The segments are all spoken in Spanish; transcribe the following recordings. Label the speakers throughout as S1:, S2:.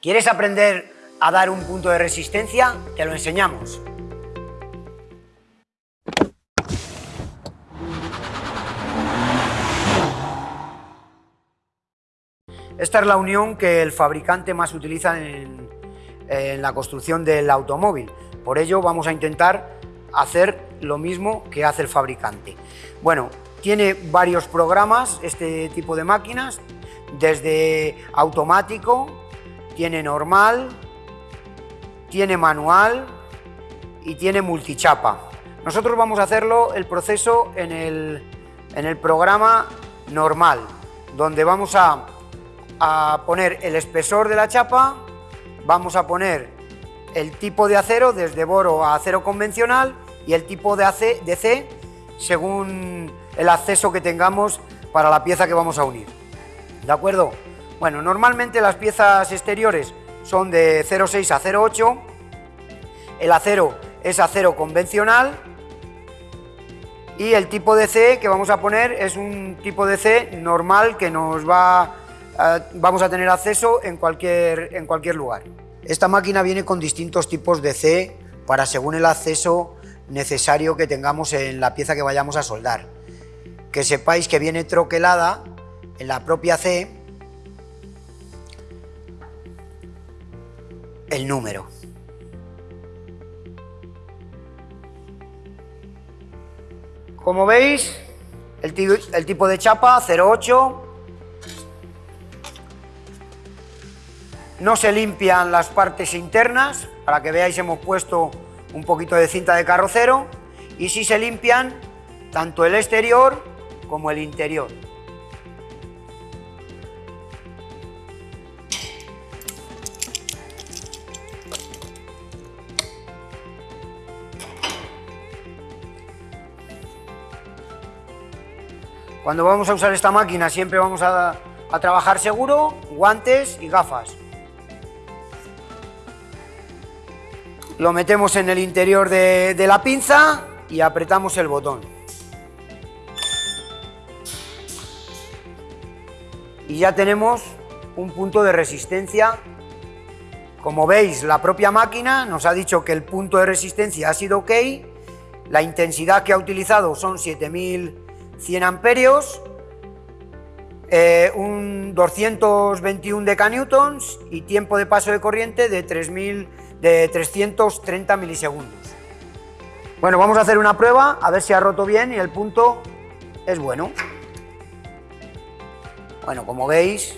S1: ¿Quieres aprender a dar un punto de resistencia? Te lo enseñamos. Esta es la unión que el fabricante más utiliza en, la construcción del automóvil. Por ello vamos a intentar hacer lo mismo que hace el fabricante. Bueno, tiene varios programas este tipo de máquinas, desde automático, tiene normal, tiene manual y tiene multichapa. Nosotros vamos a hacerlo el proceso en el, en el programa normal, donde vamos a a poner el espesor de la chapa, vamos a poner el tipo de acero desde boro a acero convencional y el tipo de, AC, de C según el acceso que tengamos para la pieza que vamos a unir. ¿De acuerdo? Bueno, normalmente las piezas exteriores son de 0,6 a 0,8, el acero es acero convencional y el tipo de C que vamos a poner es un tipo de C normal que nos va eh, vamos a tener acceso en cualquier, en cualquier lugar. Esta máquina viene con distintos tipos de C para según el acceso necesario que tengamos en la pieza que vayamos a soldar. Que sepáis que viene troquelada en la propia C el número. Como veis, el, tipo de chapa 08 No se limpian las partes internas, para que veáis hemos puesto un poquito de cinta de carrocero y sí se limpian tanto el exterior como el interior. Cuando vamos a usar esta máquina siempre vamos a, a trabajar seguro, guantes y gafas. Lo metemos en el interior de, la pinza y apretamos el botón. Y ya tenemos un punto de resistencia. Como veis, la propia máquina nos ha dicho que el punto de resistencia ha sido ok. La intensidad que ha utilizado son 7100 amperios, eh, un 221 decanewtons y tiempo de paso de corriente de 3000 de 330 milisegundos. Bueno, vamos a hacer una prueba, a ver si ha roto bien y el punto es bueno. Bueno, como veis,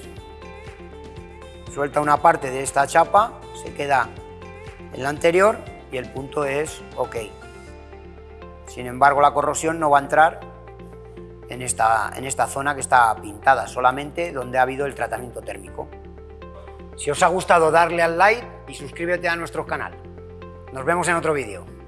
S1: suelta una parte de esta chapa, se queda en la anterior y el punto es ok. Sin embargo, la corrosión no va a entrar en esta, en esta zona que está pintada, solamente donde ha habido el tratamiento térmico. Si os ha gustado darle al like y suscríbete a nuestro canal. Nos vemos en otro vídeo.